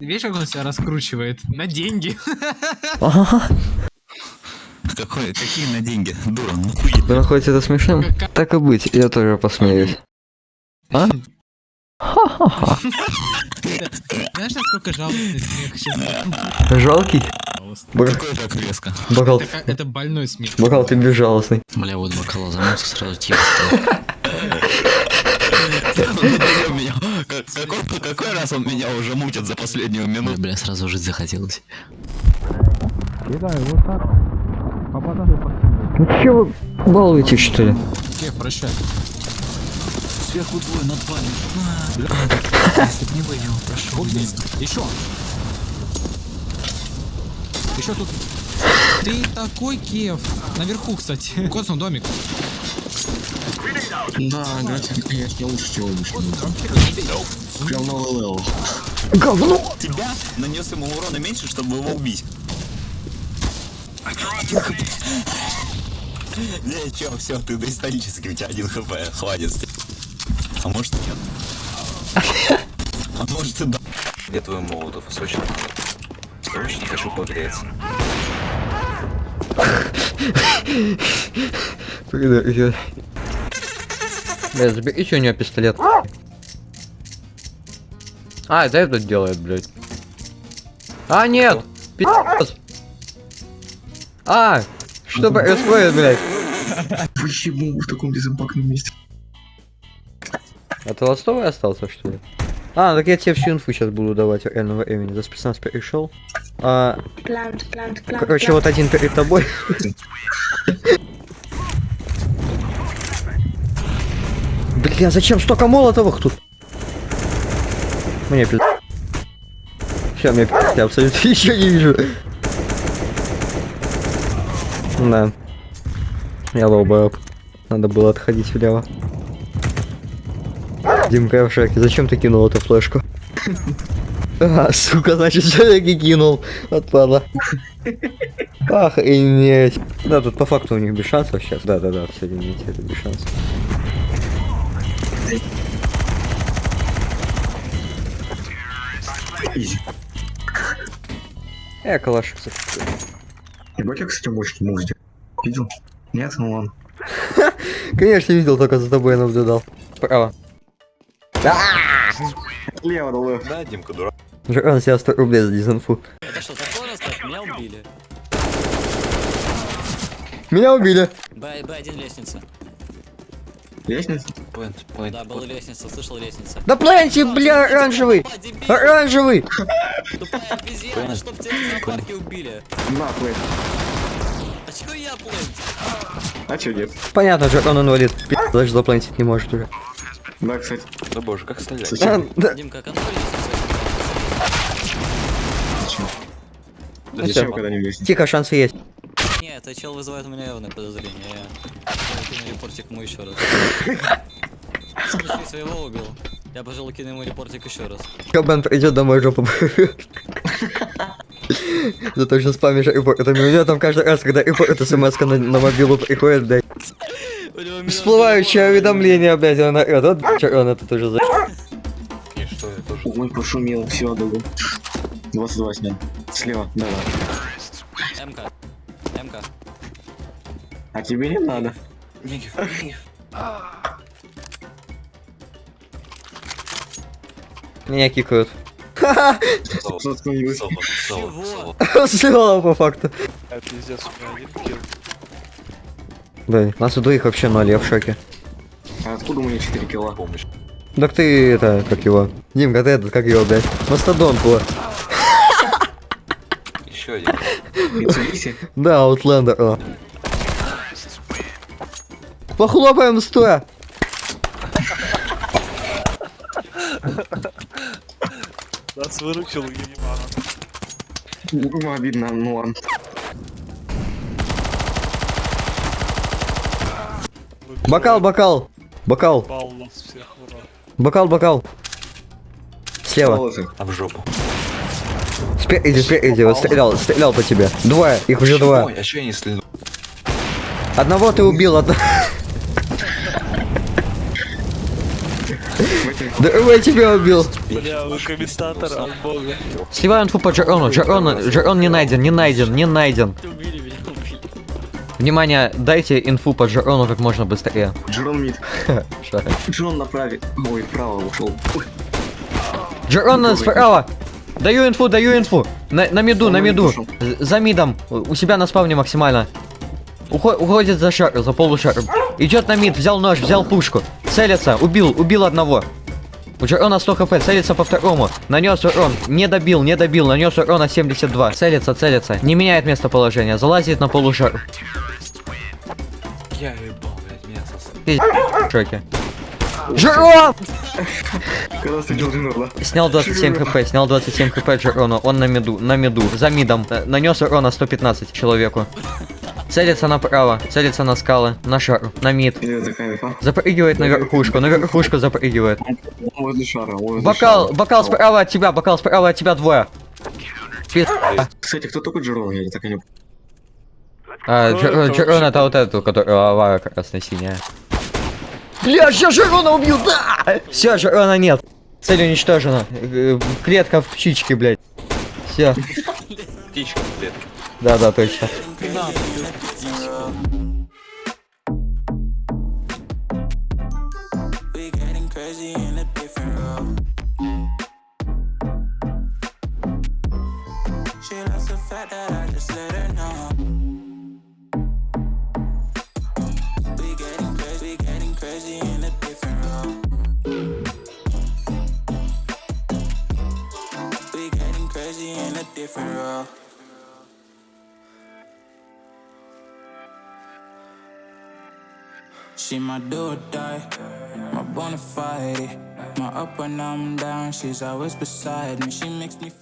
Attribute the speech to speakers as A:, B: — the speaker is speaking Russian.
A: Видишь, как он себя раскручивает? На деньги.
B: Ага.
C: Какой, какие на деньги? Дура, ну хуй.
B: Вы находите это смешным? Так и быть, я тоже посмеюсь. А? Ха-ха-ха.
A: Знаешь, насколько жалостный смех сейчас?
B: Жалкий? Бра-
C: Какой так резко?
B: Бокал,
A: Это, это больной смех.
B: бокал, ты безжалостный.
D: Бля, вот бокал замылся, сразу тихо стало.
C: Меня- как- Он меня уже мутит за последнюю
D: Ой,
C: минуту?
D: бля, сразу жить захотелось.
B: Ну че вы балуете, что ли?
A: Смех, прощай.
C: Сверху двое над вами. Если б не вы, я его прошу.
A: Вот. Еще. Еще тут. Ты такой кев. Наверху, кстати. Косом домик.
E: Да, играть, конечно, лучше, чем обычно. Прям новый level.
B: Говно!
C: Тебя нанес ему урона меньше, чтобы его убить. Не, чё, все, ты доисторически, у тебя один HP, хватит. А может нет? А может и да. Где твой молотов? Срочно. Срочно хочу погреться.
B: Блин, Бля, заберите у него пистолет. А, это этот делает, блядь. А, нет! Пи***ц. А! Что происходит, блядь?
E: Почему в таком безопасном месте?
B: А ты ластовый остался, что ли? А, так я тебе всю инфу сейчас буду давать реального времени. За спецназ перешел. А,
F: Plant, plant, plant.
B: короче,
F: plant.
B: вот один перед тобой. Бля, зачем столько молотовых тут? Мне пиз... Все, мне пиз... Я абсолютно ничего не вижу. Да. Я low Надо было отходить влево. Димка, в шоке. Зачем ты кинул эту флешку? А, сука, значит, все-таки кинул. Отпала. Охренеть. Да, тут по факту у них без шансов сейчас. Да-да-да, все, извините, это без шансов.
E: Изи.
B: Э, калашик.
E: Ебать, я, кстати, мощный мув сделал. Видел? Нет, ну ладно.
B: Конечно, видел, только за тобой наблюдал. Право.
E: Лево, да лево.
C: Да, Димка, дурак.
B: Жран себя 100 рублей за дизинфу.
D: Это что, такое рассказ? Меня убили.
B: Меня убили.
D: Б, Б1 лестница.
E: Лестница?
D: Да, была лестница, слышал лестница.
B: Да планьте, бля, оранжевый. Оранжевый.
D: Тупая обезьяна, чтоб тебя в зоопарке убили.
E: На, плей.
D: А чего я плыть?
E: А чё нет?
B: Понятно, Жран инвалид. Пи***, даже запланить не может уже.
E: Да, кстати.
C: Да боже, как стрелять?
B: А, да.
D: Димка, контроль.
E: Зачем? Зачем, когда не лестница?
B: Тихо, шансы есть.
D: Не, это чел вызывает у меня явное подозрение. Я кину репортик ему еще раз. Смеши своего убил. Я, пожалуй, кину ему репортик еще раз.
B: Кабан придет домой жопу порвет. За то, что спамишь репортами. У меня там каждый раз, когда репорт смс на, на мобилу приходит, блядь. Всплывающее уведомление, блядь, он орёт. Вот он это тоже за...
C: И что я тоже?
E: Ой, пошумел, все, догу. 22 снял. Слева, давай.
D: МК. МК.
E: А тебе не надо.
B: Меня кикают. Сделала по факту.
G: А пиздец, у меня один килл.
B: Да, нас у двоих вообще ноль, я в шоке.
E: А откуда у меня 4 кило?
C: Помощь.
B: Так ты это, как его? Димка, ты этот, как его, блядь? Мастодон.
C: Еще один.
B: Да, Outlander. о. Похлопаем стоя.
G: Нас выручил.
E: Ну, обидно, ну ладно.
B: Бокал, бокал. Бокал, бокал, бокал. Слева.
C: А в жопу.
B: Спереди, спереди. Вот стрелял, стрелял по тебе. Двое, их уже два.
C: Ой, а что я не стрельнул?
B: Одного ты убил, одного. Здорово, я тебя убил.
G: Бля, вы комментатор от бога.
B: Сливаю инфу по Джерону. Джерон, Джерон не найден, не найден, не найден. Внимание, дайте инфу по Джерону как можно быстрее.
E: Джерон мид. Джерон направи. Ой, вправо ушел.
B: Джерон справа. Даю инфу, даю инфу. На, на миду, на миду.
E: пошел.
B: З- За мидом. У себя на спавне максимально. Ухо- уходит за шар, за полушар. Идет на мид, взял нож, взял пушку. Целится, убил, убил одного. У Джерона 100 хп, целится по второму. Нанес урон, не добил, не добил, нанес урона 72. Целится, целится, не меняет местоположение, залазит на полушар.
C: Я ебал, блядь, меня сосал.
B: В шоке.
E: Когда ты да?
B: Снял 27 хп, снял 27 хп Джерона, он на миду, на миду, за мидом. Э, Нанес урона 115 человеку. Целится направо, целится на скалы, на шар, на мид.
E: Инфа?
B: Запрыгивает на верхушку, на верхушку запрыгивает. Бокал, бокал справа от тебя, бокал справа от тебя двое.
E: Кстати, кто такой Джерон? Я так и не...
B: А, Джерон это вот эту, которая авара красно-синяя. Бля, сейчас Джерона убью, да! Все, Джерона нет. Цель уничтожена. Э, Клетка в птичке, блядь. Все.
C: Птичка в клетке.
B: Да, да, точно.
F: She my do or die, my bona fide. My up when I'm down, she's always beside me. She makes me feel.